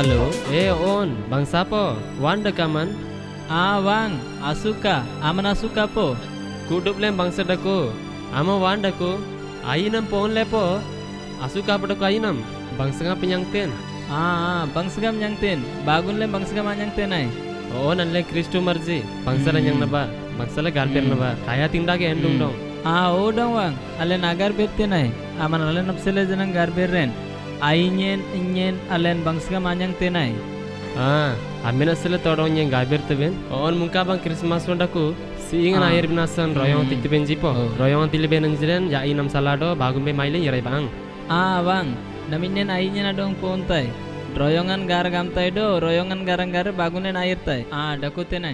Halo, eh on, bang sapo? Wan dekaman? Ah Wang, asuka, aman asuka po. Kudup lem bang sedako. Ama wan dako. Ainam pon lepo. Asuka padako ainam. Bang senga penyang ten. Ah, bang segam yang tin. Bagun le bang segam yang tin ay. Oh nanle Kristo marji. Bangsala Hmm. yang naba. Bangsala garper Hmm. naba. Kaya tindage endung dong. Ah, o dong Wang. Alen agar betin ay. Aman alen napsele janang gar berren. Ainyen, inyen, alen bang segam anyang tin ay. Ah, amena sele todong yang gaber teben. On mungka bang Christmas londaku. Siingan Ah. air binasan royong Hmm. tiktiben jipo. Royong tiliben anjiren ya inam salado bagumbe maile yerai bang. Ah Wang, naminyen ainyen adong pontay. Royongan gar gamtay do, royongan garang gar bagunen air tay. Ah, dakutin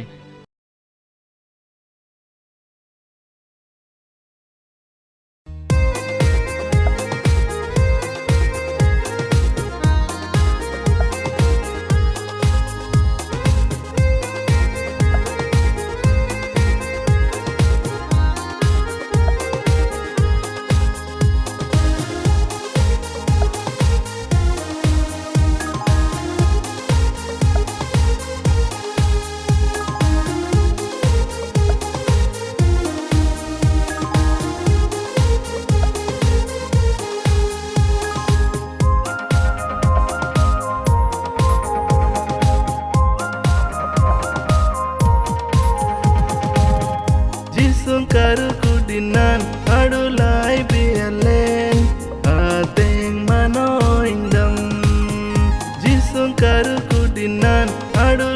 xuống karu kudinan adu lai bialen a teng manoindam jisung karu kudinan adu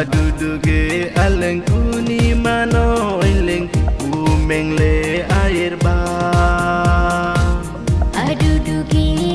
Aduduge aleng kuni mano ileng umengle air ba. Adudugi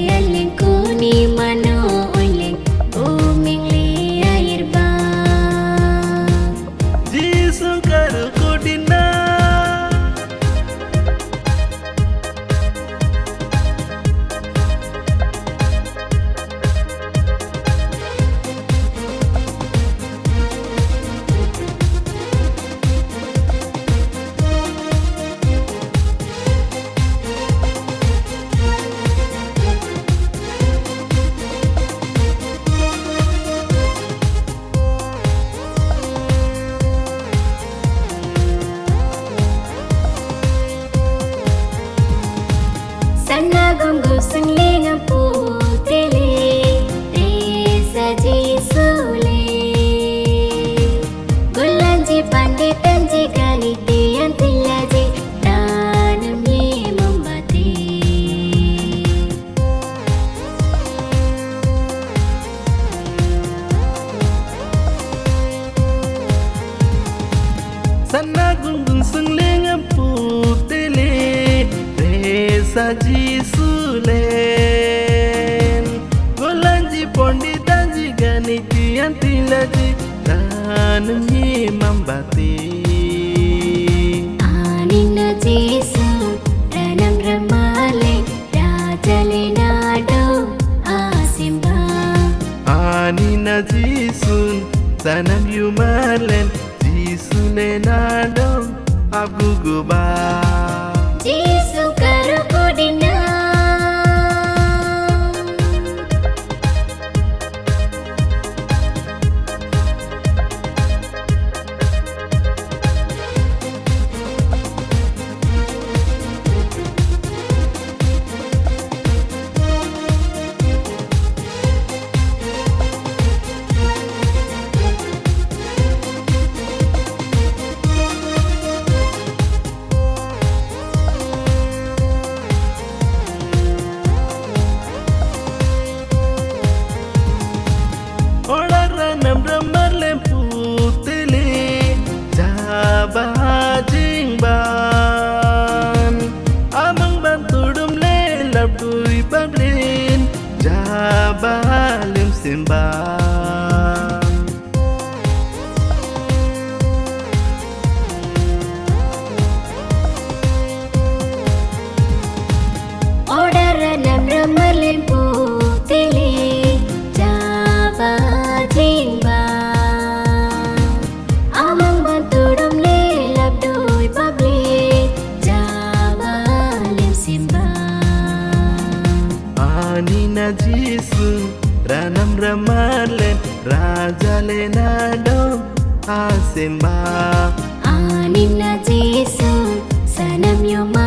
saji sulen Golanji pondi tanji gani kianti laji Dan nyi mambati Aninda Jesu Ranam ramale Rajale nado asimba Aninda Jesu Sanam yumalen Jesu le nado Abgugubai Ranam नम्रमाल राजलनाडो आसीमा निम्नाे सन य मा